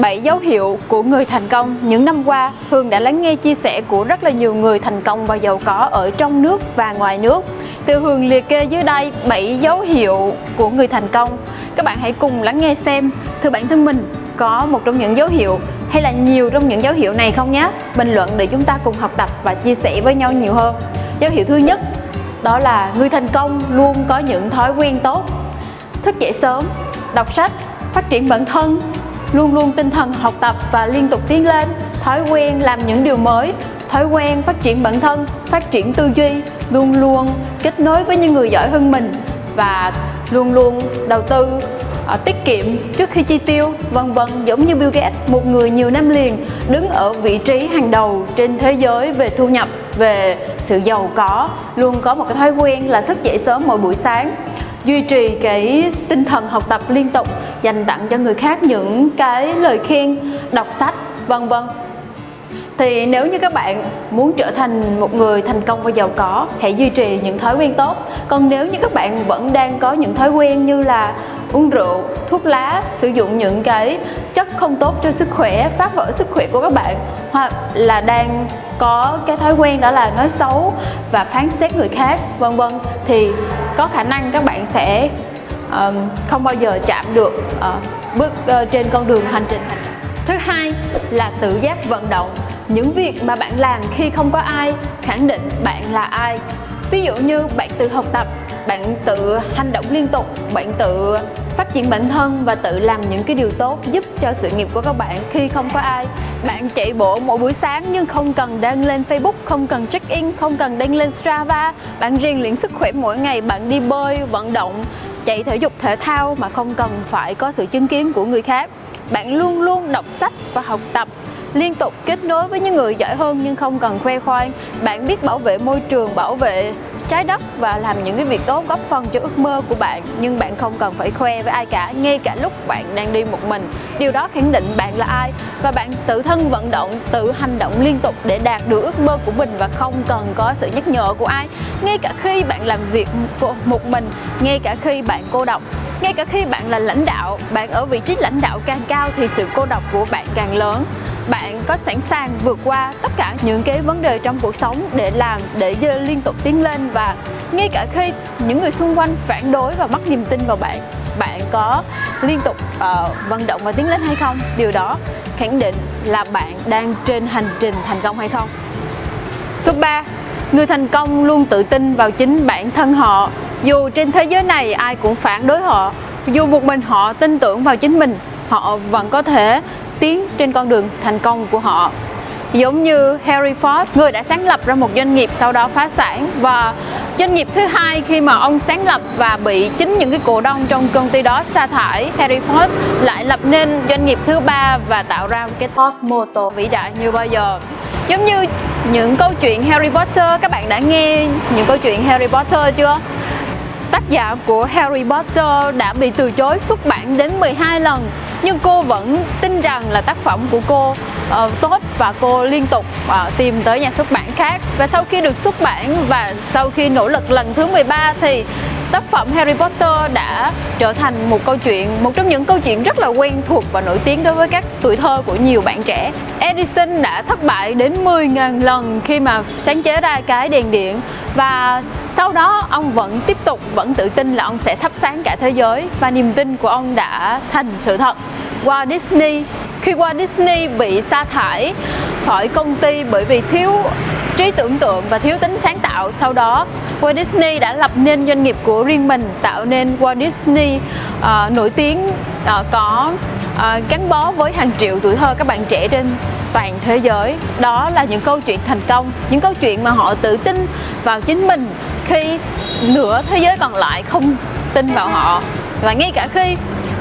7 dấu hiệu của người thành công những năm qua, Hương đã lắng nghe chia sẻ của rất là nhiều người thành công và giàu có ở trong nước và ngoài nước. Từ Hương liệt kê dưới đây 7 dấu hiệu của người thành công. Các bạn hãy cùng lắng nghe xem, thưa bản thân mình có một trong những dấu hiệu hay là nhiều trong những dấu hiệu này không nhé? Bình luận để chúng ta cùng học tập và chia sẻ với nhau nhiều hơn. Dấu hiệu thứ nhất đó là người thành công luôn có những thói quen tốt. Thức dậy sớm, đọc sách, phát triển bản thân, luôn luôn tinh thần học tập và liên tục tiến lên, thói quen làm những điều mới, thói quen phát triển bản thân, phát triển tư duy, luôn luôn kết nối với những người giỏi hơn mình và luôn luôn đầu tư uh, tiết kiệm trước khi chi tiêu vân vân giống như Bill Gates một người nhiều năm liền đứng ở vị trí hàng đầu trên thế giới về thu nhập về sự giàu có. Luôn có một cái thói quen là thức dậy sớm mỗi buổi sáng duy trì cái tinh thần học tập liên tục, dành tặng cho người khác những cái lời khen, đọc sách, vân vân. Thì nếu như các bạn muốn trở thành một người thành công và giàu có, hãy duy trì những thói quen tốt. Còn nếu như các bạn vẫn đang có những thói quen như là uống rượu, thuốc lá, sử dụng những cái chất không tốt cho sức khỏe, phá vỡ sức khỏe của các bạn, hoặc là đang có cái thói quen đó là nói xấu và phán xét người khác vân vân. Thì có khả năng các bạn sẽ uh, không bao giờ chạm được uh, bước uh, trên con đường hành trình. Thứ hai là tự giác vận động. Những việc mà bạn làm khi không có ai khẳng định bạn là ai. Ví dụ như bạn tự học tập bạn tự hành động liên tục bạn tự phát triển bản thân và tự làm những cái điều tốt giúp cho sự nghiệp của các bạn khi không có ai bạn chạy bộ mỗi buổi sáng nhưng không cần đăng lên Facebook, không cần check in, không cần đăng lên Strava. Bạn rèn luyện sức khỏe mỗi ngày, bạn đi bơi, vận động, chạy thể dục, thể thao mà không cần phải có sự chứng kiến của người khác. Bạn luôn luôn đọc sách và học tập, liên tục kết nối với những người giỏi hơn nhưng không cần khoe khoang. Bạn biết bảo vệ môi trường, bảo vệ trái đất và làm những cái việc tốt góp phần cho ước mơ của bạn. Nhưng bạn không cần phải khoe với ai cả, ngay cả lúc bạn đang đi một mình. Điều đó khẳng định bạn là ai và bạn tự thân vận động, tự hành động liên tục để đạt được ước mơ của mình và không cần có sự nhắc nhở của ai. Ngay cả khi bạn làm việc một mình, ngay cả khi bạn cô độc, ngay cả khi bạn là lãnh đạo, bạn ở vị trí lãnh đạo càng cao thì sự cô độc của bạn càng lớn bạn có sẵn sàng vượt qua tất cả những cái vấn đề trong cuộc sống để làm để liên tục tiến lên và ngay cả khi những người xung quanh phản đối và mất niềm tin vào bạn bạn có liên tục uh, vận động và tiến lên hay không? Điều đó khẳng định là bạn đang trên hành trình thành công hay không? Số 3 người thành công luôn tự tin vào chính bản thân họ. Dù trên thế giới này ai cũng phản đối họ dù một mình họ tin tưởng vào chính mình họ vẫn có thể tiến trên con đường thành công của họ. Giống như Harry Ford, người đã sáng lập ra một doanh nghiệp sau đó phá sản. Và doanh nghiệp thứ hai khi mà ông sáng lập và bị chính những cái cổ đông trong công ty đó sa thải, Harry Ford lại lập nên doanh nghiệp thứ ba và tạo ra cái Ford Motor vĩ đại như bao giờ. Giống như những câu chuyện Harry Potter, các bạn đã nghe những câu chuyện Harry Potter chưa? Tác giả của Harry Potter đã bị từ chối xuất bản đến 12 lần nhưng cô vẫn tin rằng là tác phẩm của cô uh, tốt và cô liên tục uh, tìm tới nhà xuất bản khác. Và sau khi được xuất bản và sau khi nỗ lực lần thứ 13 thì tác phẩm Harry Potter đã trở thành một câu chuyện, một trong những câu chuyện rất là quen thuộc và nổi tiếng đối với các tuổi thơ của nhiều bạn trẻ. Edison đã thất bại đến 10.000 lần khi mà sáng chế ra cái đèn điện và sau đó ông vẫn tiếp tục, vẫn tự tin là ông sẽ thắp sáng cả thế giới và niềm tin của ông đã thành sự thật. Walt Disney khi Walt Disney bị sa thải khỏi công ty bởi vì thiếu trí tưởng tượng và thiếu tính sáng tạo sau đó Walt Disney đã lập nên doanh nghiệp của riêng mình tạo nên Walt Disney uh, nổi tiếng uh, có uh, gắn bó với hàng triệu tuổi thơ các bạn trẻ trên toàn thế giới. Đó là những câu chuyện thành công những câu chuyện mà họ tự tin vào chính mình khi nửa thế giới còn lại không tin vào họ. Và ngay cả khi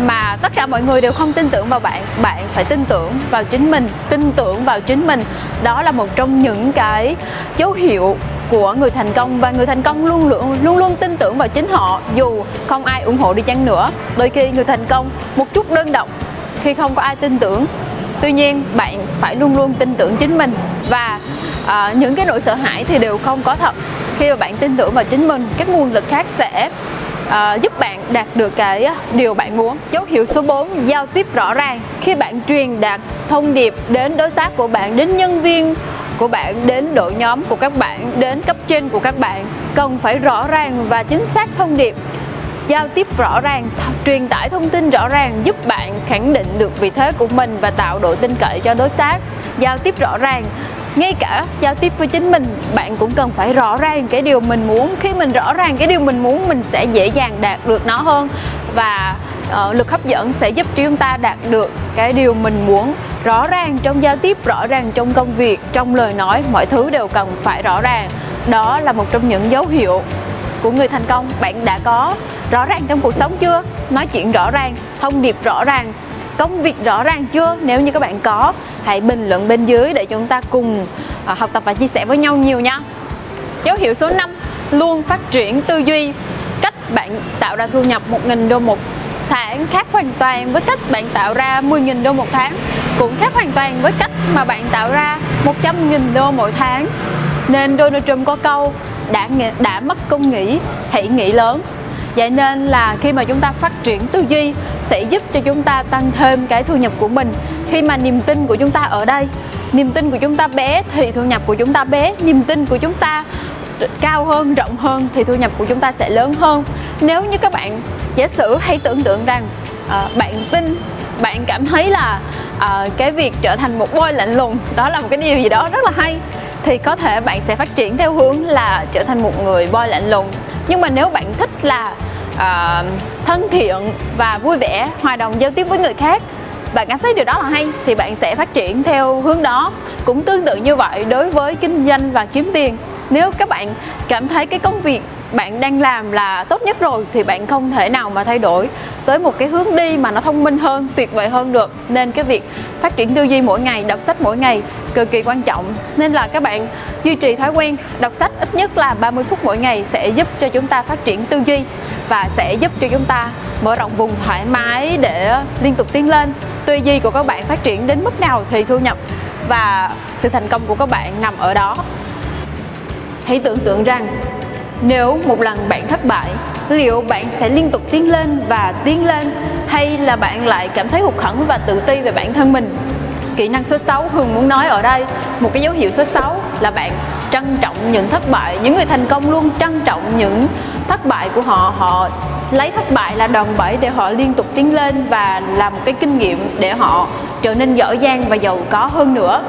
mà tất cả mọi người đều không tin tưởng vào bạn bạn phải tin tưởng vào chính mình tin tưởng vào chính mình. Đó là một trong những cái dấu hiệu của người thành công và người thành công luôn luôn luôn luôn tin tưởng vào chính họ dù không ai ủng hộ đi chăng nữa. Đôi khi người thành công một chút đơn độc khi không có ai tin tưởng. Tuy nhiên bạn phải luôn luôn tin tưởng chính mình và à, những cái nỗi sợ hãi thì đều không có thật. Khi mà bạn tin tưởng vào chính mình các nguồn lực khác sẽ à, giúp bạn đạt được cái điều bạn muốn. Dấu hiệu số 4 giao tiếp rõ ràng. Khi bạn truyền đạt thông điệp đến đối tác của bạn đến nhân viên của bạn đến đội nhóm của các bạn đến cấp trên của các bạn cần phải rõ ràng và chính xác thông điệp. Giao tiếp rõ ràng truyền tải thông tin rõ ràng giúp bạn khẳng định được vị thế của mình và tạo độ tin cậy cho đối tác. Giao tiếp rõ ràng ngay cả giao tiếp với chính mình bạn cũng cần phải rõ ràng cái điều mình muốn. Khi mình rõ ràng cái điều mình muốn mình sẽ dễ dàng đạt được nó hơn và uh, lực hấp dẫn sẽ giúp cho chúng ta đạt được cái điều mình muốn rõ ràng trong giao tiếp, rõ ràng trong công việc, trong lời nói, mọi thứ đều cần phải rõ ràng. Đó là một trong những dấu hiệu của người thành công. Bạn đã có rõ ràng trong cuộc sống chưa? Nói chuyện rõ ràng, thông điệp rõ ràng, công việc rõ ràng chưa? Nếu như các bạn có, hãy bình luận bên dưới để chúng ta cùng à, học tập và chia sẻ với nhau nhiều nha. Dấu hiệu số 5 luôn phát triển tư duy. Cách bạn tạo ra thu nhập 1.000 đô một tháng khác hoàn toàn với cách bạn tạo ra 10.000 đô một tháng, cũng khác hoàn toàn với cách mà bạn tạo ra 100.000 đô mỗi tháng. Nên Donald Trump có câu, đã đã mất công nghĩ, hãy nghĩ lớn. Vậy nên là khi mà chúng ta phát triển tư duy sẽ giúp cho chúng ta tăng thêm cái thu nhập của mình. Khi mà niềm tin của chúng ta ở đây, niềm tin của chúng ta bé thì thu nhập của chúng ta bé, niềm tin của chúng ta cao hơn, rộng hơn thì thu nhập của chúng ta sẽ lớn hơn nếu như các bạn giả sử hay tưởng tượng rằng uh, bạn tin bạn cảm thấy là uh, cái việc trở thành một boy lạnh lùng đó là một cái điều gì đó rất là hay thì có thể bạn sẽ phát triển theo hướng là trở thành một người boy lạnh lùng. Nhưng mà nếu bạn thích là uh, thân thiện và vui vẻ hòa đồng giao tiếp với người khác bạn cảm thấy điều đó là hay thì bạn sẽ phát triển theo hướng đó. Cũng tương tự như vậy đối với kinh doanh và kiếm tiền. Nếu các bạn cảm thấy cái công việc bạn đang làm là tốt nhất rồi thì bạn không thể nào mà thay đổi tới một cái hướng đi mà nó thông minh hơn, tuyệt vời hơn được. Nên cái việc phát triển tư duy mỗi ngày, đọc sách mỗi ngày cực kỳ quan trọng. Nên là các bạn duy trì thói quen đọc sách ít nhất là 30 phút mỗi ngày sẽ giúp cho chúng ta phát triển tư duy và sẽ giúp cho chúng ta mở rộng vùng thoải mái để liên tục tiến lên. Tư duy của các bạn phát triển đến mức nào thì thu nhập và sự thành công của các bạn nằm ở đó. Hãy tưởng tượng rằng nếu một lần bạn thất bại, liệu bạn sẽ liên tục tiến lên và tiến lên, hay là bạn lại cảm thấy hụt hẫng và tự ti về bản thân mình? Kỹ năng số 6 Hương muốn nói ở đây, một cái dấu hiệu số 6 là bạn trân trọng những thất bại, những người thành công luôn trân trọng những thất bại của họ. Họ lấy thất bại là đòn bẩy để họ liên tục tiến lên và làm một cái kinh nghiệm để họ trở nên giỏi giang và giàu có hơn nữa.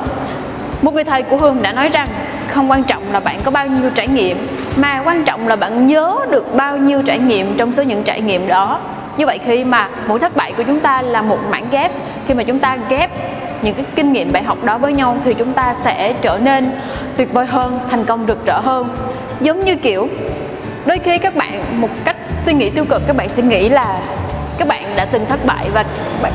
Một người thầy của Hương đã nói rằng, không quan trọng là bạn có bao nhiêu trải nghiệm mà quan trọng là bạn nhớ được bao nhiêu trải nghiệm trong số những trải nghiệm đó. Như vậy khi mà mỗi thất bại của chúng ta là một mảng ghép, khi mà chúng ta ghép những cái kinh nghiệm bài học đó với nhau thì chúng ta sẽ trở nên tuyệt vời hơn, thành công rực rỡ hơn. Giống như kiểu, đôi khi các bạn, một cách suy nghĩ tiêu cực, các bạn sẽ nghĩ là các bạn đã từng thất bại và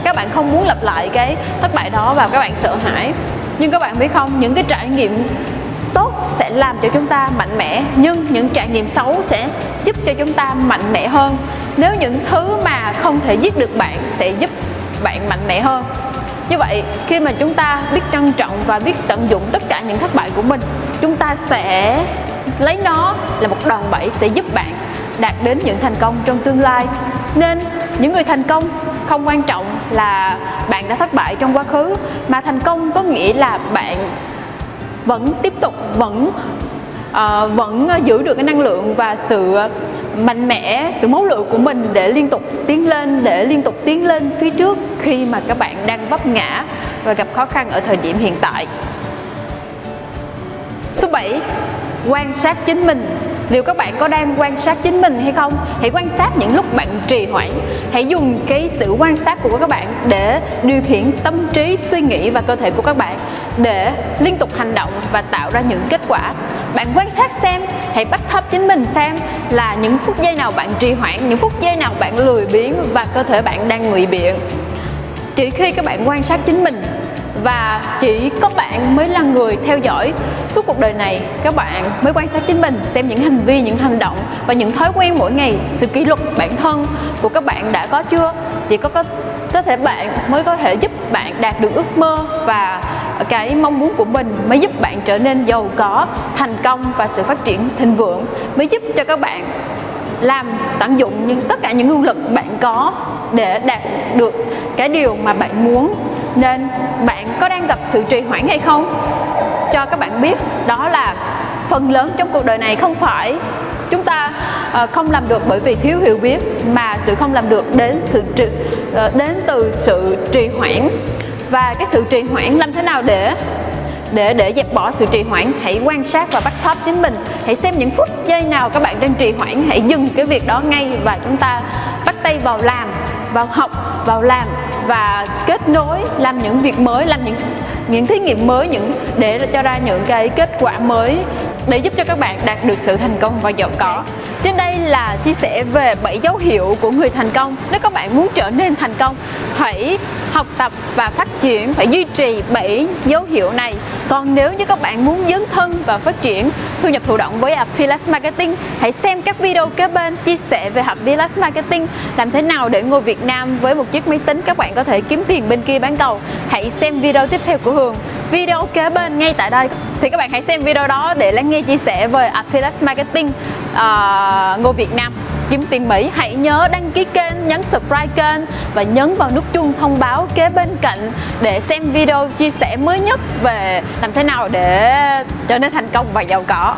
các bạn không muốn lặp lại cái thất bại đó và các bạn sợ hãi. Nhưng các bạn biết không, những cái trải nghiệm tốt sẽ làm cho chúng ta mạnh mẽ, nhưng những trải nghiệm xấu sẽ giúp cho chúng ta mạnh mẽ hơn. Nếu những thứ mà không thể giết được bạn sẽ giúp bạn mạnh mẽ hơn. Như vậy, khi mà chúng ta biết trân trọng và biết tận dụng tất cả những thất bại của mình, chúng ta sẽ lấy nó là một đòn bẩy sẽ giúp bạn đạt đến những thành công trong tương lai. Nên những người thành công không quan trọng là bạn đã thất bại trong quá khứ, mà thành công có nghĩa là bạn vẫn tiếp tục vẫn uh, vẫn giữ được cái năng lượng và sự mạnh mẽ sự máu lửa của mình để liên tục tiến lên để liên tục tiến lên phía trước khi mà các bạn đang vấp ngã và gặp khó khăn ở thời điểm hiện tại. Số 7 quan sát chính mình liệu các bạn có đang quan sát chính mình hay không? Hãy quan sát những lúc bạn trì hoãn. Hãy dùng cái sự quan sát của các bạn để điều khiển tâm trí, suy nghĩ và cơ thể của các bạn để liên tục hành động và tạo ra những kết quả. Bạn quan sát xem, hãy bắt thấp chính mình xem là những phút giây nào bạn trì hoãn, những phút giây nào bạn lười biếng và cơ thể bạn đang ngụy biện. Chỉ khi các bạn quan sát chính mình và chỉ có bạn mới là người theo dõi suốt cuộc đời này. Các bạn mới quan sát chính mình, xem những hành vi, những hành động và những thói quen mỗi ngày, sự kỷ luật bản thân của các bạn đã có chưa? Chỉ có có có thể bạn mới có thể giúp bạn đạt được ước mơ và cái mong muốn của mình mới giúp bạn trở nên giàu có, thành công và sự phát triển thịnh vượng, mới giúp cho các bạn làm, tận dụng những tất cả những nguồn lực bạn có để đạt được cái điều mà bạn muốn nên bạn có đang gặp sự trì hoãn hay không? Cho các bạn biết đó là phần lớn trong cuộc đời này không phải chúng ta ờ, không làm được bởi vì thiếu hiểu biết mà sự không làm được đến sự trì, ờ, đến từ sự trì hoãn. Và cái sự trì hoãn làm thế nào để để để dẹp bỏ sự trì hoãn? Hãy quan sát và bắt thóp chính mình. Hãy xem những phút giây nào các bạn đang trì hoãn. Hãy dừng cái việc đó ngay và chúng ta bắt tay vào làm vào học vào làm và kết nối, làm những việc mới, làm những những thí nghiệm mới những, để cho ra những cái kết quả mới để giúp cho các bạn đạt được sự thành công và giàu có. Trên đây là chia sẻ về 7 dấu hiệu của người thành công. Nếu các bạn muốn trở nên thành công, hãy học tập và phát triển, phải duy trì 7 dấu hiệu này. Còn nếu như các bạn muốn dấn thân và phát triển thu nhập thụ động với Affiliate Marketing, hãy xem các video kế bên chia sẻ về Affiliate Marketing, làm thế nào để ngồi Việt Nam với một chiếc máy tính các bạn có thể kiếm tiền bên kia bán cầu. Hãy xem video tiếp theo của Hường video kế bên ngay tại đây thì các bạn hãy xem video đó để lắng nghe chia sẻ về Affiliate Marketing Ờ, uh, Ngô Việt Nam. Kiếm tiền Mỹ hãy nhớ đăng ký kênh nhấn subscribe kênh và nhấn vào nút chuông thông báo kế bên cạnh để xem video chia sẻ mới nhất về làm thế nào để trở nên thành công và giàu có.